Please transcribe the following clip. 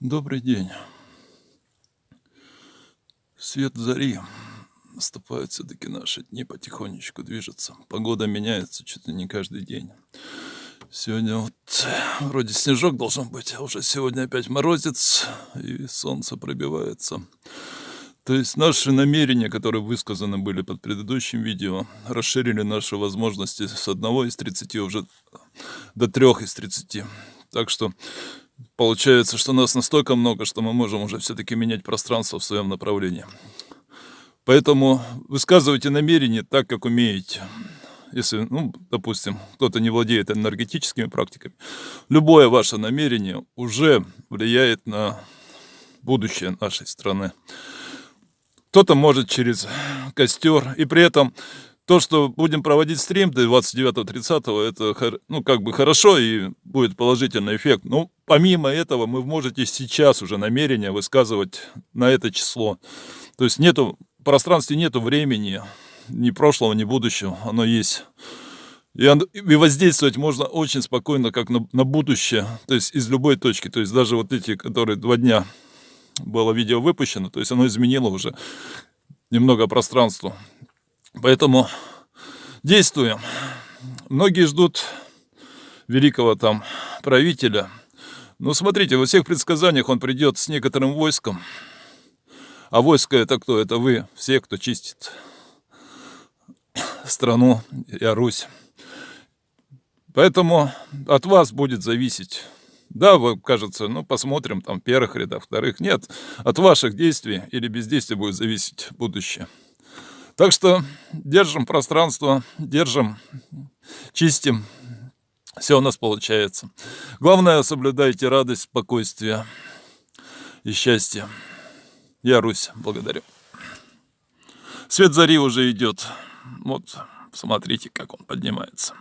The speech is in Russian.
Добрый день. Свет зари. Наступают все-таки наши дни, потихонечку движется. Погода меняется чуть ли не каждый день. Сегодня вот вроде снежок должен быть, а уже сегодня опять морозец, и солнце пробивается. То есть наши намерения, которые высказаны были под предыдущим видео, расширили наши возможности с одного из 30 уже до трех из 30. Так что Получается, что нас настолько много, что мы можем уже все-таки менять пространство в своем направлении. Поэтому высказывайте намерения так, как умеете. Если, ну, допустим, кто-то не владеет энергетическими практиками, любое ваше намерение уже влияет на будущее нашей страны. Кто-то может через костер, и при этом то, что будем проводить стрим до 29-30, это ну, как бы хорошо и будет положительный эффект. Но помимо этого вы можете сейчас уже намерение высказывать на это число. То есть нету, в пространстве нету времени, ни прошлого, ни будущего, оно есть. И, и воздействовать можно очень спокойно, как на, на будущее, то есть из любой точки. То есть даже вот эти, которые два дня было видео выпущено, то есть оно изменило уже немного пространство. Поэтому действуем. Многие ждут великого там правителя. Но смотрите, во всех предсказаниях он придет с некоторым войском. А войско это кто? Это вы, все, кто чистит страну и Русь. Поэтому от вас будет зависеть. Да, вы, кажется, ну, посмотрим, там, первых рядах, вторых. Нет, от ваших действий или бездействия будет зависеть будущее. Так что держим пространство, держим, чистим. Все у нас получается. Главное, соблюдайте радость, спокойствие и счастье. Я Русь, благодарю. Свет зари уже идет. Вот, смотрите, как он поднимается.